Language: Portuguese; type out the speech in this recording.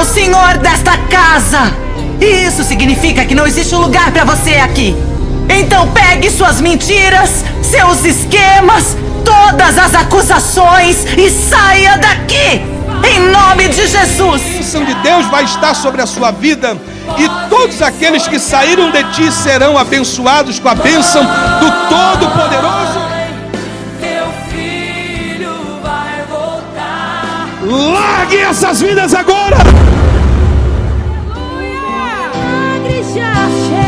o senhor desta casa. E isso significa que não existe um lugar para você aqui. Então pegue suas mentiras, seus esquemas, todas as acusações e saia daqui! Em nome de Jesus! A bênção de Deus vai estar sobre a sua vida e todos aqueles que saíram de ti serão abençoados com a bênção do Todo-Poderoso. Essas vidas agora! Já